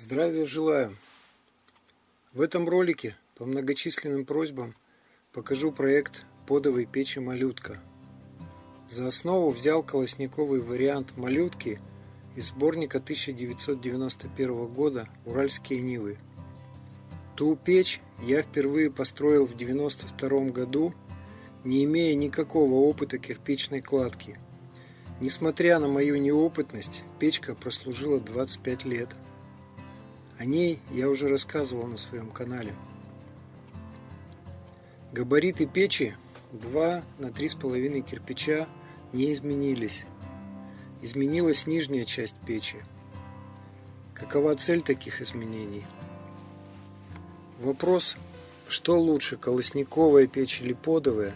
Здравия желаю! В этом ролике по многочисленным просьбам покажу проект подовой печи «Малютка». За основу взял колосниковый вариант «Малютки» из сборника 1991 года «Уральские Нивы». Ту печь я впервые построил в 1992 году, не имея никакого опыта кирпичной кладки. Несмотря на мою неопытность, печка прослужила 25 лет – о ней я уже рассказывал на своем канале. Габариты печи 2 на 3,5 кирпича не изменились. Изменилась нижняя часть печи. Какова цель таких изменений? Вопрос, что лучше, колосниковая печь или подовая,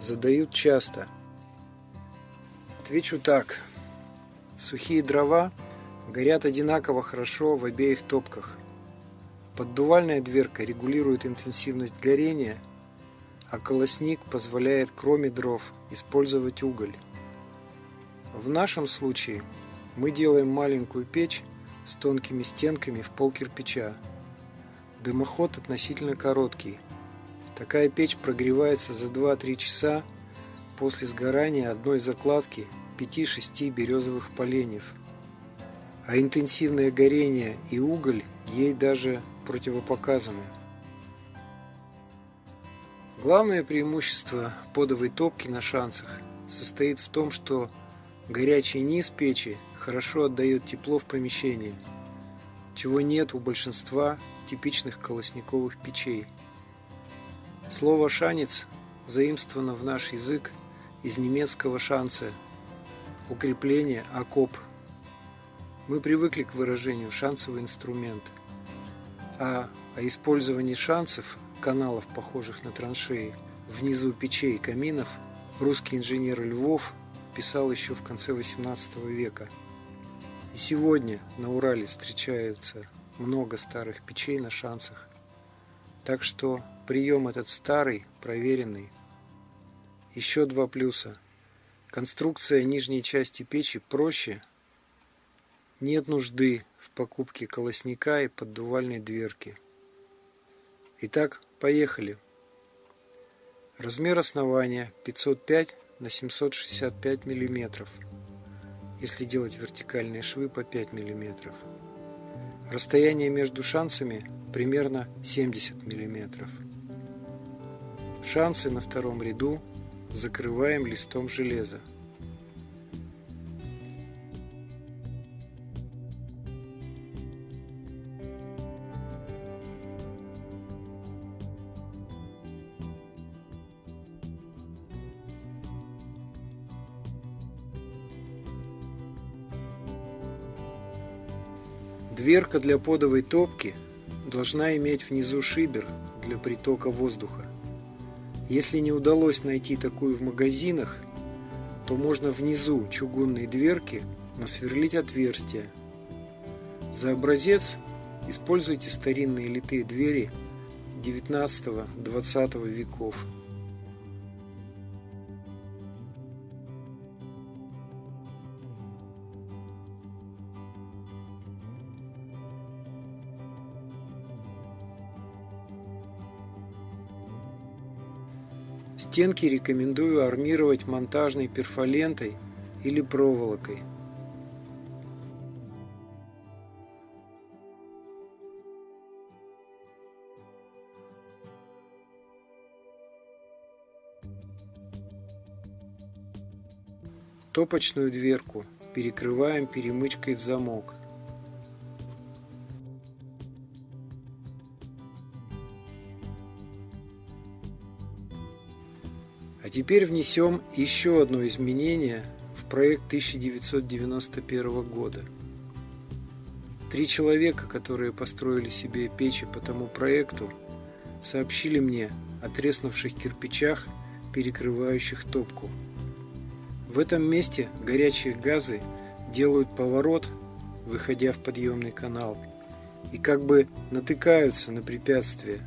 задают часто. Отвечу так. Сухие дрова – горят одинаково хорошо в обеих топках. Поддувальная дверка регулирует интенсивность горения, а колосник позволяет кроме дров использовать уголь. В нашем случае мы делаем маленькую печь с тонкими стенками в пол кирпича. Дымоход относительно короткий. Такая печь прогревается за 2-3 часа после сгорания одной закладки 5-6 березовых поленьев – а интенсивное горение и уголь ей даже противопоказаны. Главное преимущество подовой топки на шансах состоит в том, что горячий низ печи хорошо отдает тепло в помещении, чего нет у большинства типичных колосниковых печей. Слово «шанец» заимствовано в наш язык из немецкого «шанце» – укрепление, окоп – мы привыкли к выражению «шансовый инструмент», а о использовании шансов, каналов, похожих на траншеи, внизу печей и каминов, русский инженер Львов писал еще в конце XVIII века. И сегодня на Урале встречаются много старых печей на шансах. Так что прием этот старый, проверенный. Еще два плюса. Конструкция нижней части печи проще, нет нужды в покупке колосника и поддувальной дверки. Итак, поехали. Размер основания 505 на 765 мм, если делать вертикальные швы по 5 мм. Расстояние между шансами примерно 70 мм. Шансы на втором ряду закрываем листом железа. Дверка для подовой топки должна иметь внизу шибер для притока воздуха. Если не удалось найти такую в магазинах, то можно внизу чугунной дверки насверлить отверстие. За образец используйте старинные литые двери 19-20 веков. Стенки рекомендую армировать монтажной перфолентой или проволокой. Топочную дверку перекрываем перемычкой в замок. А теперь внесем еще одно изменение в проект 1991 года. Три человека, которые построили себе печи по тому проекту, сообщили мне о треснувших кирпичах, перекрывающих топку. В этом месте горячие газы делают поворот, выходя в подъемный канал, и как бы натыкаются на препятствия,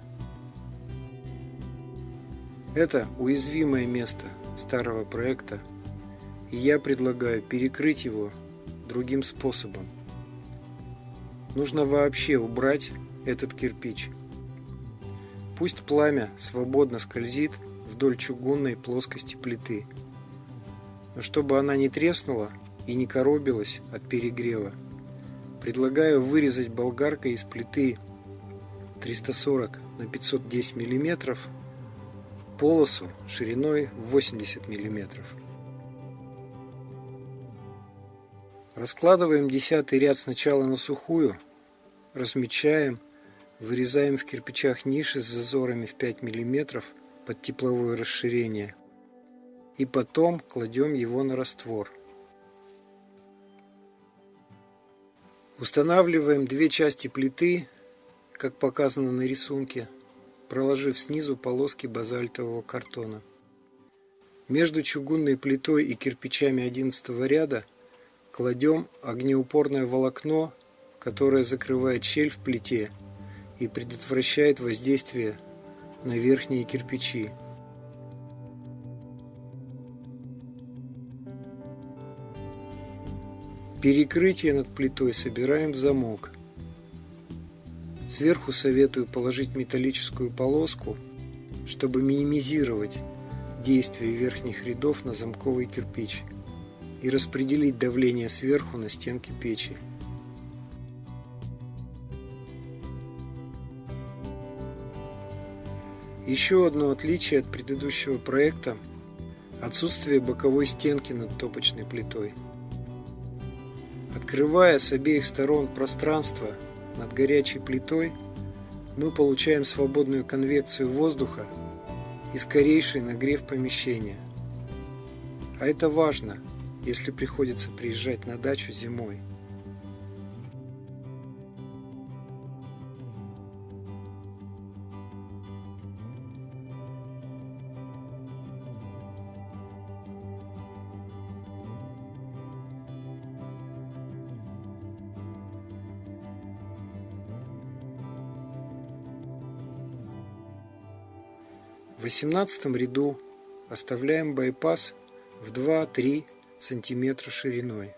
это уязвимое место старого проекта, и я предлагаю перекрыть его другим способом. нужно вообще убрать этот кирпич. Пусть пламя свободно скользит вдоль чугунной плоскости плиты. Но чтобы она не треснула и не коробилась от перегрева, предлагаю вырезать болгаркой из плиты 340 на 510 мм полосу шириной 80 мм. Раскладываем десятый ряд сначала на сухую, размечаем, вырезаем в кирпичах ниши с зазорами в 5 мм под тепловое расширение и потом кладем его на раствор. Устанавливаем две части плиты, как показано на рисунке, проложив снизу полоски базальтового картона. Между чугунной плитой и кирпичами 11 ряда кладем огнеупорное волокно, которое закрывает щель в плите и предотвращает воздействие на верхние кирпичи. Перекрытие над плитой собираем в замок. Сверху советую положить металлическую полоску, чтобы минимизировать действие верхних рядов на замковый кирпич и распределить давление сверху на стенки печи. Еще одно отличие от предыдущего проекта – отсутствие боковой стенки над топочной плитой. Открывая с обеих сторон пространство над горячей плитой, мы получаем свободную конвекцию воздуха и скорейший нагрев помещения. А это важно, если приходится приезжать на дачу зимой. В 18 ряду оставляем байпас в 2-3 см шириной.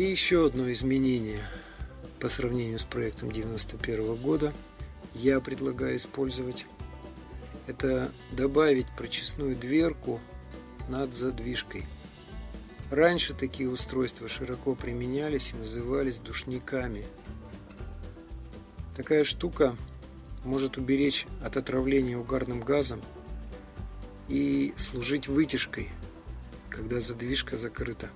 И еще одно изменение по сравнению с проектом 91 года я предлагаю использовать. Это добавить прочесную дверку над задвижкой. Раньше такие устройства широко применялись и назывались душниками. Такая штука может уберечь от отравления угарным газом и служить вытяжкой, когда задвижка закрыта.